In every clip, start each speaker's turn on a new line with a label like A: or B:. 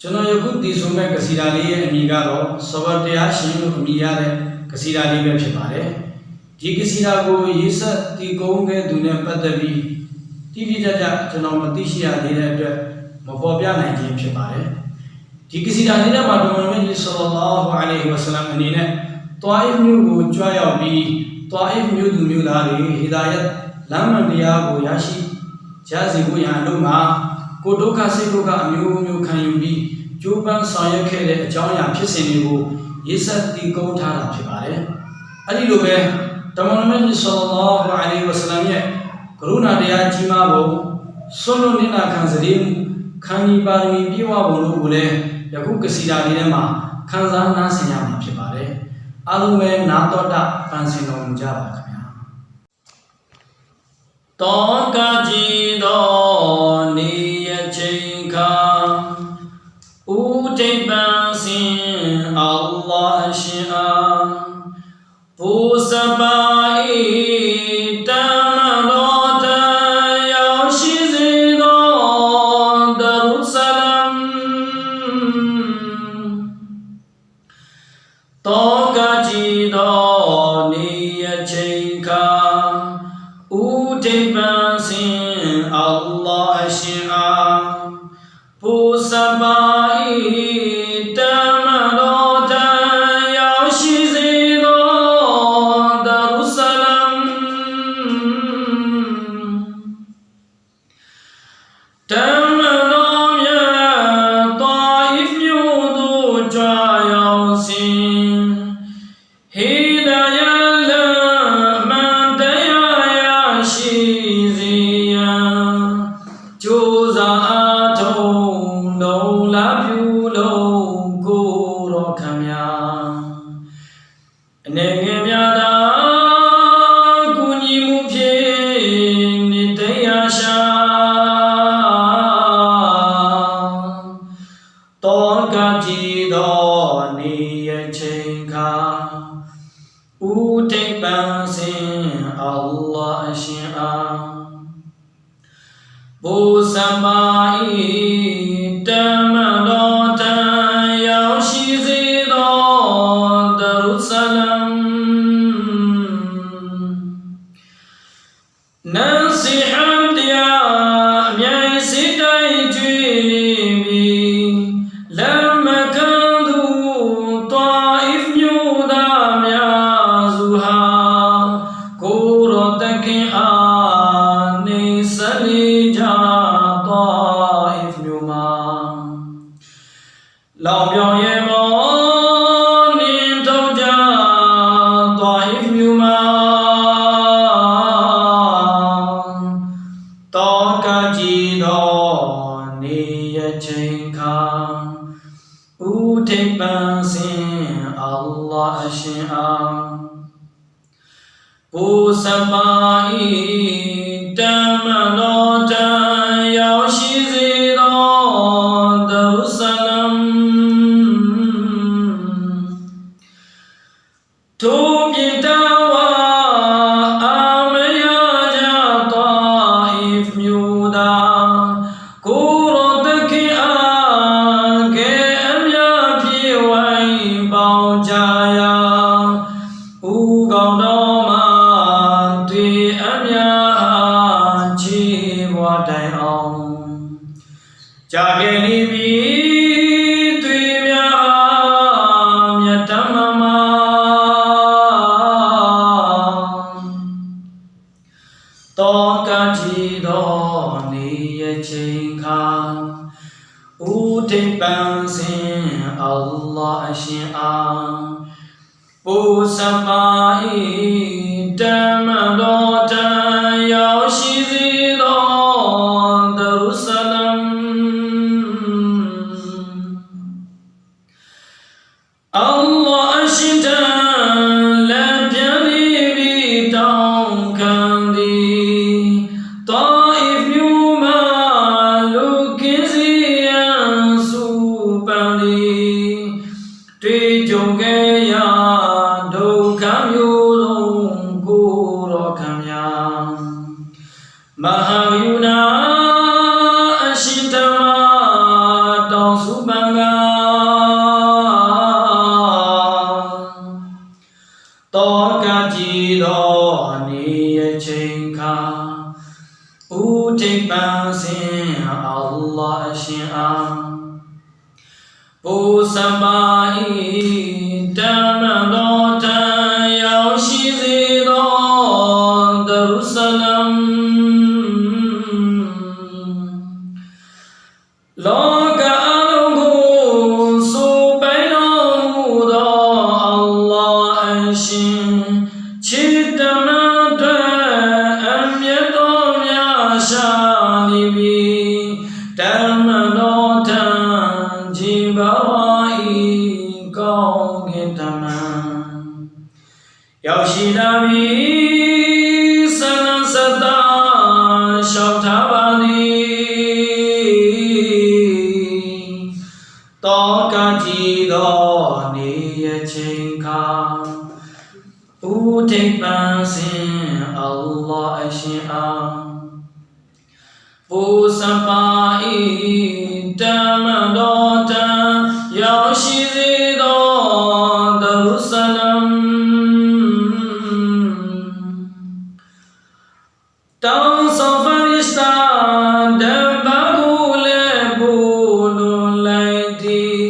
A: ကျွန်တော်ယခုတည်ဆိုမဲ့ကစီတာလေးရဲ့အမည်ကတော့သဝတရားရှင်လို့အမည်ရတဲ့ကစီတာလေးပဲဖြစ်ပါတယ်ဒီကစီတာကိုရေးဆက်တည်ကုန်းခဲ့သူနဲ့ပတ်သက်ပြီးတိတိကျကျကျွန်တော်မသိရှိရသေးတဲ့အတွက်မပေါ်ပြနိုင်ခြင်းဖြစ်ပါတယ်ဒီကစီတာလေးထဲမှာတော်မန်ကြီးဆလ္လာလာဟူအလိုင်ဝါဆလမ်အနေနဲ့တွားအစ်မျိုးကိုကြွားရောက်ပြီးတွားအစ်မျိုးသူမျိုးသားတွေဟီဒါယတ်လမ်းမှန်တရားကိုရရှိကြစေဖို့ရန်အလို့မှာကိုဒုက္ခစိတ်ဒုက္ခအမျိုးမျိုးခံယူပြီး ကျိုးပန်းဆောင်ရွက်ခဲ့တဲ့အကြောင်းအရာဖြစ်စဉ်တွေကိုရေးဆက်တည်ကုန်းထားတာဖြစ်ပါတယ်။အဲဒီလိုပဲတမန်တော်မြတ်ဆလ္လာလာဟူအလိုင်ဝါဆလမ်ရဲ့ကရုဏာတရားကြီးမားဖို့ဆွလွန်နေတာခံစည်းမှုခံဒီပါရမီပြည့်ဝဖို့လို့ကိုလည်းယခုကစီတာလေးထဲမှာခံစားနားဆင်ရမှာဖြစ်ပါတယ်။အားလုံးပဲနာတော်တာပန်းစင်တော်မူကြပါခင်ဗျာ။တောကကြည်တော်နေရချိန် جباسي الله شئا بوسبائي Amen. 哎呀！下。 တောကကြည်တော်နေရချိန်ခါဥဒိပ္ပံစင်အလ္လာဟ်ရှင်အားဘူစမာဤတမတော်တန်ရောက်ရှိစေသောဒရုဆလမ် ကောင်တော်မှာတွေ့အမြအားချီးဘွားတိုင်အောင်ကြာခဲ့နေပြီတွေ့များမြတ်တမမတောကတိတော်နေရချိန်ခါဥဒိပံစင်အလ္လာဟ်ရှင်အား Bồ Sa Pa Putting Allah Shia Pusama'i Damadon ရောက်ရှိလာပြီဆန္ဒစတာရှောက်ထားပါသည်တောကကြည်တော်နေရချင်းခါဦးထိပ်ပန်းစင်အလ္လာဟ်အရှင်အားပူစပါဤတမန်တော်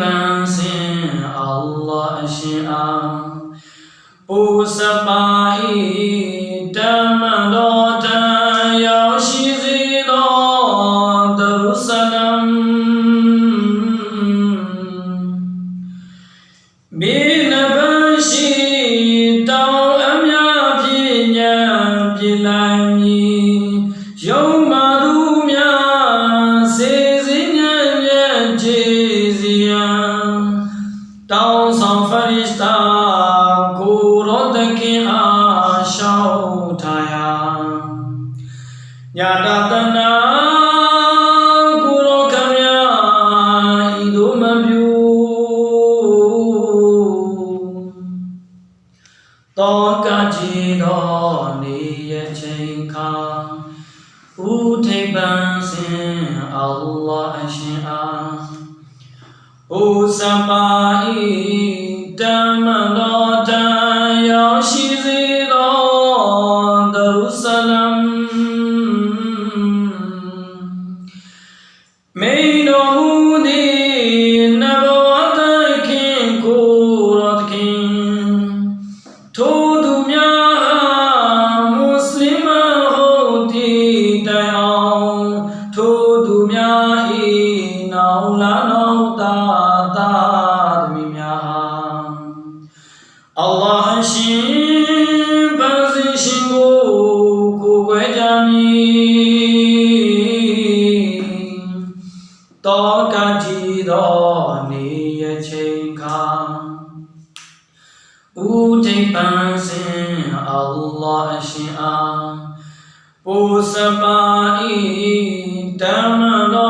A: pensée, Allah Shia, pour sa païdeur. Tao song farishta kurot ki aşağı taya Nyadatana kuro kamya niye çeyka Utek Allah eşya ဩသမ္မာဤတမ္မတော်တန်ရောရှိ ရှင်အားပုစပာဤဓမ္မတော်